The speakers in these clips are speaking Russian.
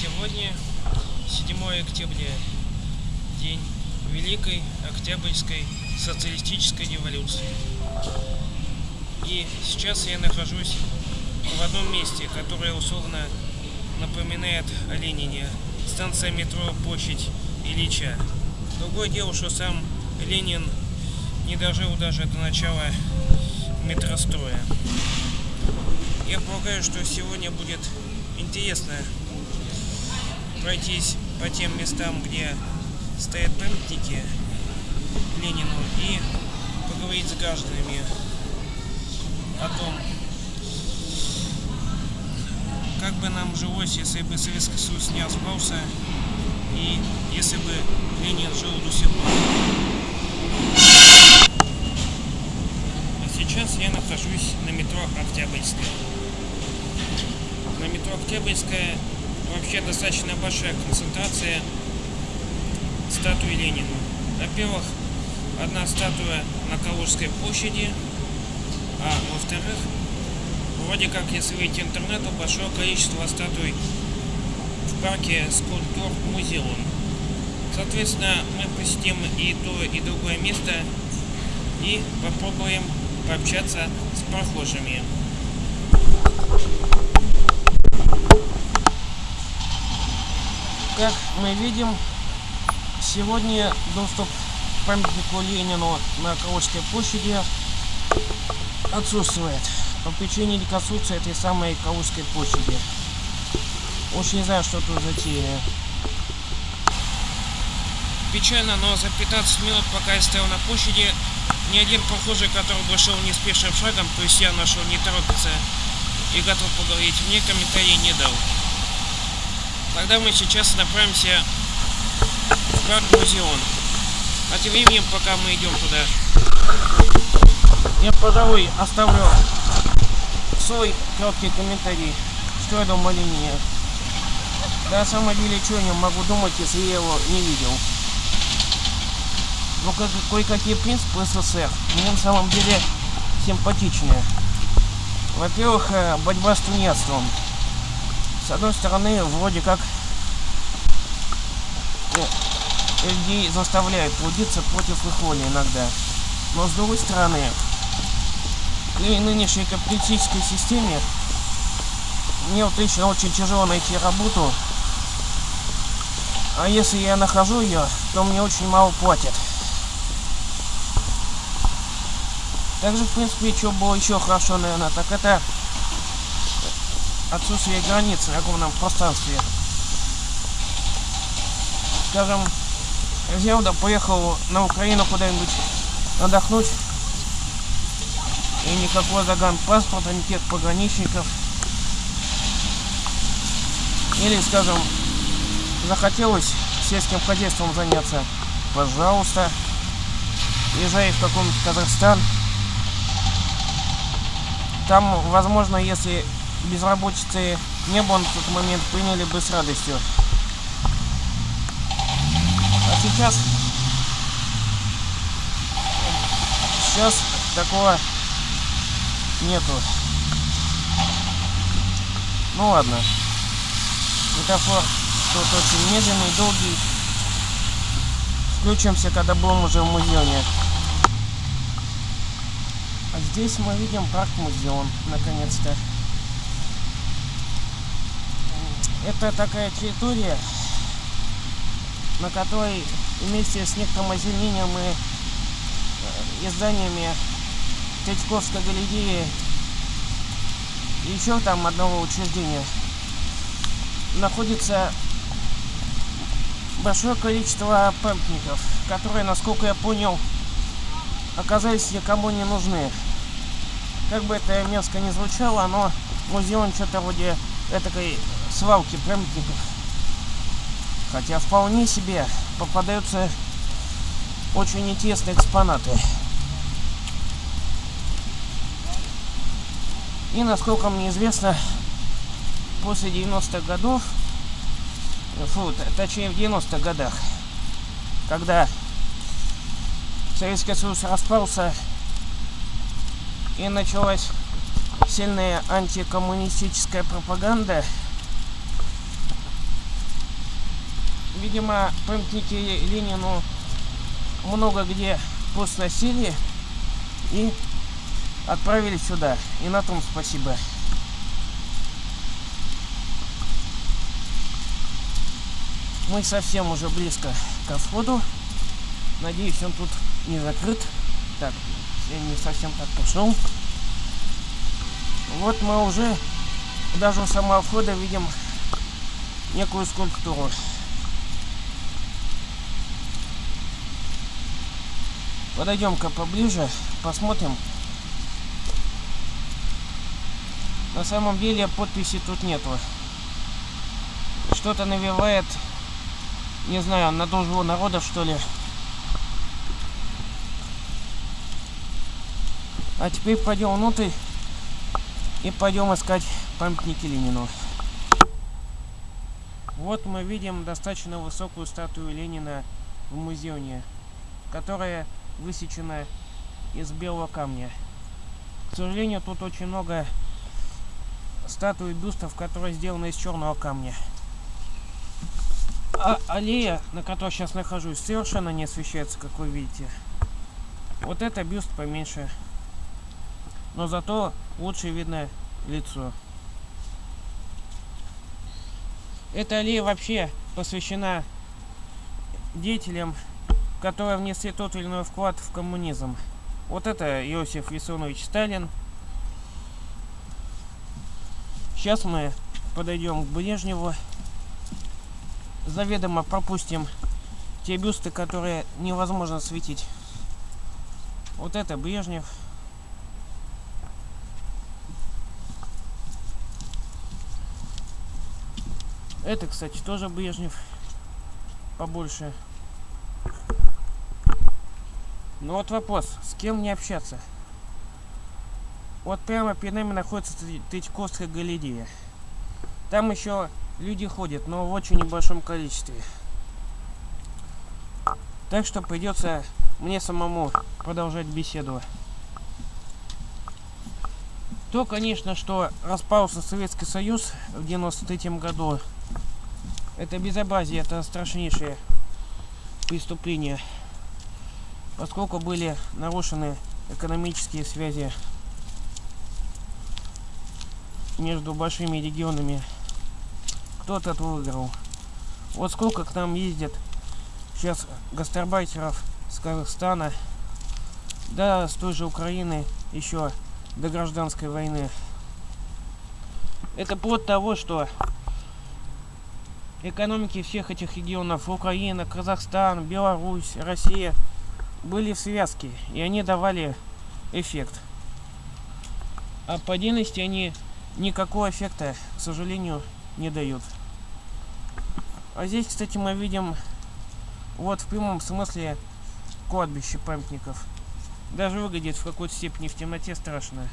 Сегодня 7 октября, день Великой Октябрьской социалистической революции. И сейчас я нахожусь в одном месте, которое условно напоминает о Ленине. Станция метро Площадь Ильича. Другое дело, что сам Ленин не дожил даже до начала метростроя. Я полагаю, что сегодня будет интересно пройтись по тем местам, где стоят памятники Ленину и поговорить с гражданами о том, как бы нам жилось, если бы Советский Союз не распался и если бы Ленин жил до сих пор. А сейчас я нахожусь на метро Октябрьская. На метро Октябрьская вообще достаточно большая концентрация статуи Ленина. Во-первых, одна статуя на Калужской площади, а во-вторых, вроде как, если выйти в интернет, то большое количество статуй в парке скульптур музеон. Соответственно, мы посетим и то, и другое место и попробуем пообщаться с прохожими. Как мы видим, сегодня доступ к памятнику Ленину на Калужской площади отсутствует по причине реконструкции этой самой Калужской площади. Уж не знаю, что тут затеяли. Печально, но за 15 минут, пока я стоял на площади, ни один прохожий, который бы шел неспешным шагом, то есть я нашел не торопится и готов поговорить, мне комментарий не дал. Тогда мы сейчас направимся в парк Музеон. А тем временем, пока мы идем туда, я, пожалуй, оставлю свой короткий комментарий, что я думаю о линии. Да, на самом деле, что я могу думать, если я его не видел. Ну, как, кое-какие принципы СССР мне на самом деле симпатичные. Во-первых, э, борьба с тунеядством с одной стороны, вроде как ну, людей заставляют трудиться против их воли иногда. Но с другой стороны, при нынешней капиталистической системе мне вот лично очень тяжело найти работу. А если я нахожу ее, то мне очень мало платят. Также, в принципе, что было еще хорошо, наверное, так это отсутствие границ на огромном пространстве. Скажем, взял да поехал на Украину куда-нибудь отдохнуть, и никакого загранпаспорта, никаких пограничников. Или, скажем, захотелось сельским хозяйством заняться, пожалуйста, езжай в каком-нибудь Казахстан. Там, возможно, если безработицы не было на тот момент, приняли бы с радостью. А сейчас... Сейчас такого нету. Ну ладно. Метафор тут очень медленный, долгий. Включимся, когда будем уже в музеоне. А здесь мы видим парк-музеон, наконец-то. Это такая территория, на которой вместе с некоторым озеленением и изданиями Третьяковской галереи и еще там одного учреждения находится большое количество памятников, которые, насколько я понял, оказались никому не нужны. Как бы это мерзко не звучало, но музей что-то вроде этой свалки памятников. Хотя вполне себе попадаются очень интересные экспонаты. И насколько мне известно, после 90-х годов, фу, точнее в 90-х годах, когда Советский Союз распался и началась сильная антикоммунистическая пропаганда, видимо, памятники Ленину много где посносили и отправили сюда. И на том спасибо. Мы совсем уже близко ко входу. Надеюсь, он тут не закрыт. Так, я не совсем так пошел. Вот мы уже даже у самого входа видим некую скульптуру. Подойдем-ка поближе, посмотрим. На самом деле подписи тут нету. Что-то навевает, не знаю, на дружбу народов что ли. А теперь пойдем внутрь и пойдем искать памятники Ленину. Вот мы видим достаточно высокую статую Ленина в музее, которая высечена из белого камня. К сожалению, тут очень много статуй бюстов, которые сделаны из черного камня. А аллея, на которой сейчас нахожусь, совершенно не освещается, как вы видите. Вот это бюст поменьше но зато лучше видно лицо. Эта аллея вообще посвящена деятелям, которые внесли тот или иной вклад в коммунизм. Вот это Иосиф Виссарионович Сталин. Сейчас мы подойдем к Брежневу. Заведомо пропустим те бюсты, которые невозможно светить. Вот это Брежнев. Это, кстати, тоже Брежнев. Побольше. Ну вот вопрос, с кем мне общаться? Вот прямо перед нами находится Третьяковская галерея. Там еще люди ходят, но в очень небольшом количестве. Так что придется мне самому продолжать беседу. То, конечно, что распался Советский Союз в 93 году, это безобразие, это страшнейшее преступление, поскольку были нарушены экономические связи между большими регионами. Кто-то выиграл. Вот сколько к нам ездит сейчас гастарбайтеров с Казахстана, да, с той же Украины, еще до гражданской войны. Это плод того, что экономики всех этих регионов, Украина, Казахстан, Беларусь, Россия, были в связке, и они давали эффект. А по отдельности они никакого эффекта, к сожалению, не дают. А здесь, кстати, мы видим вот в прямом смысле кладбище памятников. Даже выглядит в какой-то степени в темноте страшно.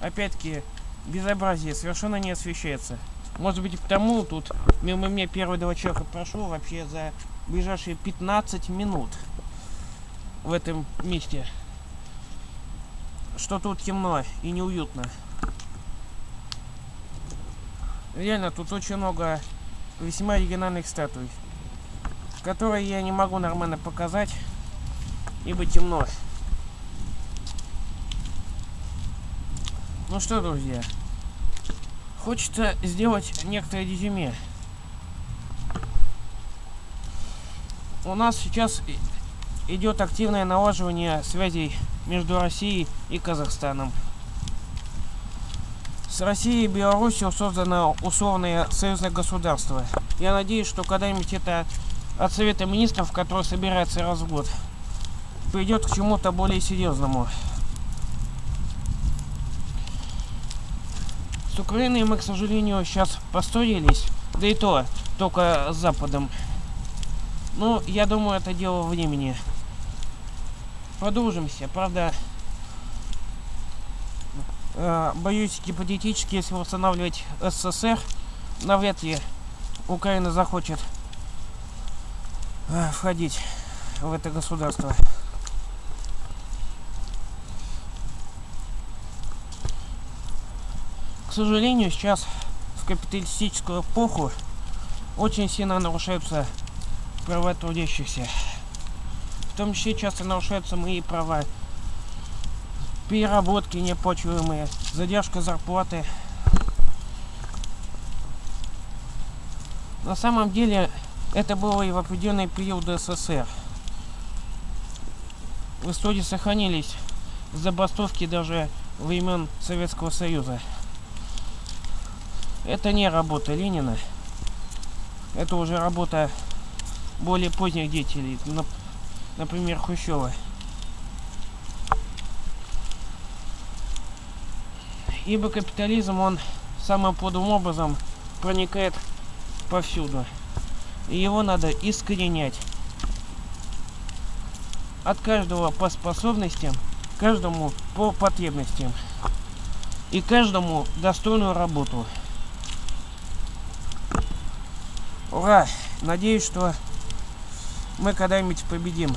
Опять-таки, безобразие совершенно не освещается. Может быть потому тут мимо меня первые два человека прошло вообще за ближайшие 15 минут в этом месте. Что тут темно и неуютно. Реально тут очень много весьма оригинальных статуй, которые я не могу нормально показать, ибо темно. Ну что, друзья, Хочется сделать некоторое резюме. У нас сейчас идет активное налаживание связей между Россией и Казахстаном. С Россией и Беларусью создано условное союзное государство. Я надеюсь, что когда-нибудь это от Совета Министров, который собирается раз в год, придет к чему-то более серьезному. С Украиной мы, к сожалению, сейчас поссорились. Да и то, только с Западом. Ну, я думаю, это дело времени. Подружимся. Правда, э, боюсь, гипотетически, если восстанавливать СССР, навряд ли Украина захочет э, входить в это государство. К сожалению, сейчас в капиталистическую эпоху очень сильно нарушаются права трудящихся. В том числе часто нарушаются мои права. Переработки неоплачиваемые, задержка зарплаты. На самом деле это было и в определенный период СССР. В истории сохранились забастовки даже времен Советского Союза. Это не работа Ленина. Это уже работа более поздних деятелей, например, Хрущева. Ибо капитализм, он самым подлым образом проникает повсюду. И его надо искоренять. От каждого по способностям, каждому по потребностям. И каждому достойную работу. Ура! Надеюсь, что мы когда-нибудь победим.